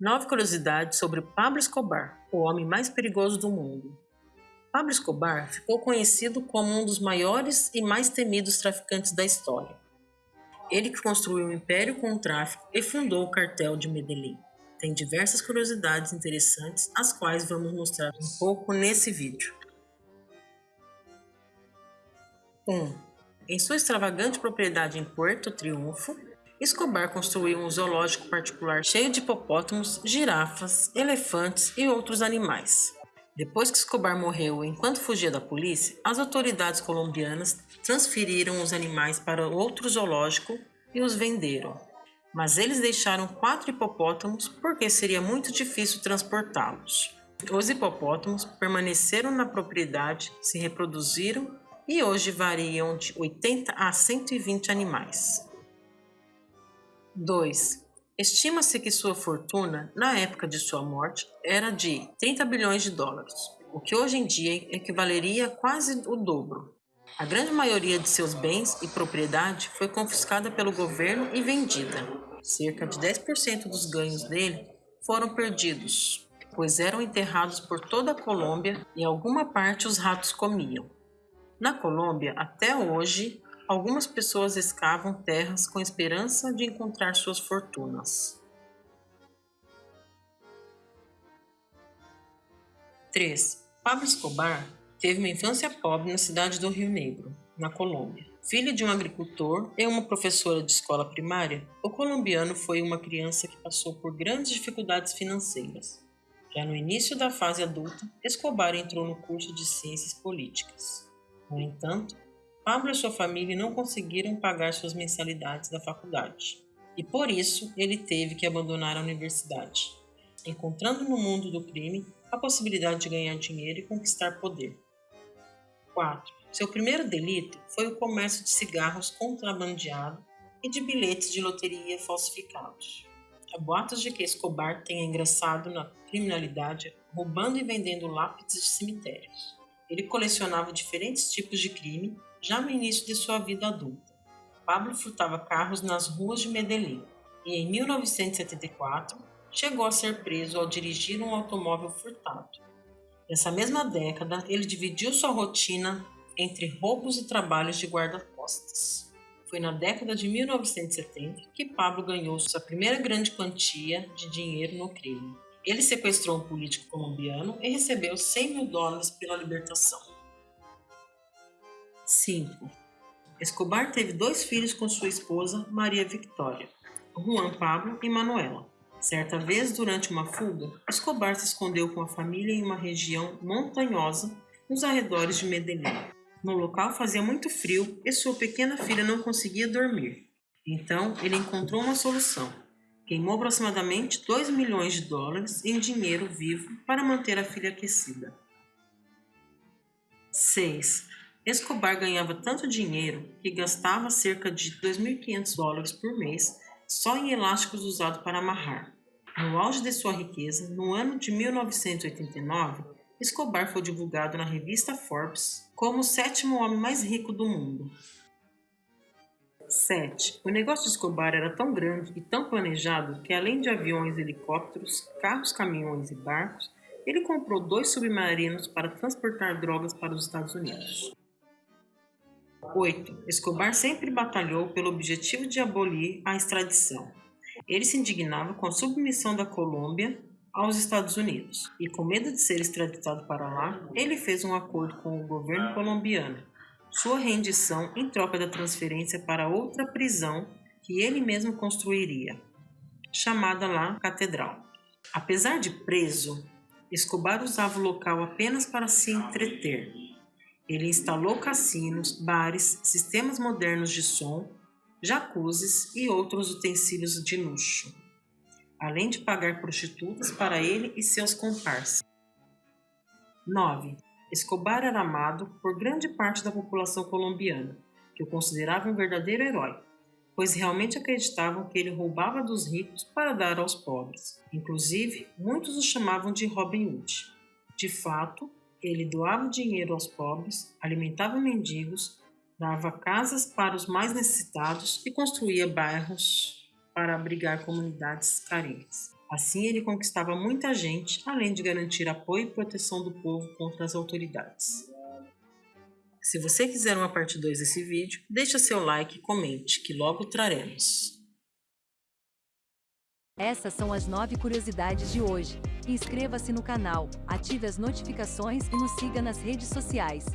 Nove curiosidades sobre Pablo Escobar, o homem mais perigoso do mundo. Pablo Escobar ficou conhecido como um dos maiores e mais temidos traficantes da história. Ele que construiu um império com o tráfico e fundou o cartel de Medellín. Tem diversas curiosidades interessantes, as quais vamos mostrar um pouco nesse vídeo. 1. Um, em sua extravagante propriedade em Puerto Triunfo, Escobar construiu um zoológico particular cheio de hipopótamos, girafas, elefantes e outros animais. Depois que Escobar morreu enquanto fugia da polícia, as autoridades colombianas transferiram os animais para outro zoológico e os venderam. Mas eles deixaram quatro hipopótamos porque seria muito difícil transportá-los. Os hipopótamos permaneceram na propriedade, se reproduziram e hoje variam de 80 a 120 animais. 2. Estima-se que sua fortuna, na época de sua morte, era de 30 bilhões de dólares, o que hoje em dia equivaleria a quase o dobro. A grande maioria de seus bens e propriedade foi confiscada pelo governo e vendida. Cerca de 10% dos ganhos dele foram perdidos, pois eram enterrados por toda a Colômbia e alguma parte os ratos comiam. Na Colômbia, até hoje, algumas pessoas escavam terras com esperança de encontrar suas fortunas. 3. Pablo Escobar teve uma infância pobre na cidade do Rio Negro, na Colômbia. Filho de um agricultor e uma professora de escola primária, o colombiano foi uma criança que passou por grandes dificuldades financeiras. Já no início da fase adulta, Escobar entrou no curso de Ciências Políticas. No entanto, Pablo e sua família não conseguiram pagar suas mensalidades da faculdade, e por isso ele teve que abandonar a universidade, encontrando no mundo do crime a possibilidade de ganhar dinheiro e conquistar poder. 4. Seu primeiro delito foi o comércio de cigarros contrabandeado e de bilhetes de loteria falsificados. Há boatos de que Escobar tenha ingressado na criminalidade roubando e vendendo lápides de cemitérios. Ele colecionava diferentes tipos de crime já no início de sua vida adulta, Pablo furtava carros nas ruas de Medellín e, em 1974, chegou a ser preso ao dirigir um automóvel furtado. Nessa mesma década, ele dividiu sua rotina entre roubos e trabalhos de guarda-costas. Foi na década de 1970 que Pablo ganhou sua primeira grande quantia de dinheiro no crime. Ele sequestrou um político colombiano e recebeu 100 mil dólares pela libertação. 5. Escobar teve dois filhos com sua esposa, Maria Victoria, Juan Pablo e Manuela. Certa vez, durante uma fuga, Escobar se escondeu com a família em uma região montanhosa nos arredores de Medellín. No local fazia muito frio e sua pequena filha não conseguia dormir. Então, ele encontrou uma solução. Queimou aproximadamente 2 milhões de dólares em dinheiro vivo para manter a filha aquecida. 6. Escobar ganhava tanto dinheiro que gastava cerca de 2.500 dólares por mês só em elásticos usados para amarrar. No auge de sua riqueza, no ano de 1989, Escobar foi divulgado na revista Forbes como o sétimo homem mais rico do mundo. 7. O negócio de Escobar era tão grande e tão planejado que, além de aviões, helicópteros, carros, caminhões e barcos, ele comprou dois submarinos para transportar drogas para os Estados Unidos. 8. Escobar sempre batalhou pelo objetivo de abolir a extradição. Ele se indignava com a submissão da Colômbia aos Estados Unidos e, com medo de ser extraditado para lá, ele fez um acordo com o governo colombiano. Sua rendição em troca da transferência para outra prisão que ele mesmo construiria, chamada lá Catedral. Apesar de preso, Escobar usava o local apenas para se entreter ele instalou cassinos, bares, sistemas modernos de som, jacuzzis e outros utensílios de luxo, além de pagar prostitutas para ele e seus comparsas. 9. Escobar era amado por grande parte da população colombiana, que o considerava um verdadeiro herói, pois realmente acreditavam que ele roubava dos ricos para dar aos pobres. Inclusive, muitos o chamavam de Robin Hood. De fato, ele doava dinheiro aos pobres, alimentava mendigos, dava casas para os mais necessitados e construía bairros para abrigar comunidades carentes. Assim, ele conquistava muita gente, além de garantir apoio e proteção do povo contra as autoridades. Se você quiser uma parte 2 desse vídeo, deixa seu like e comente, que logo traremos. Essas são as 9 curiosidades de hoje. Inscreva-se no canal, ative as notificações e nos siga nas redes sociais.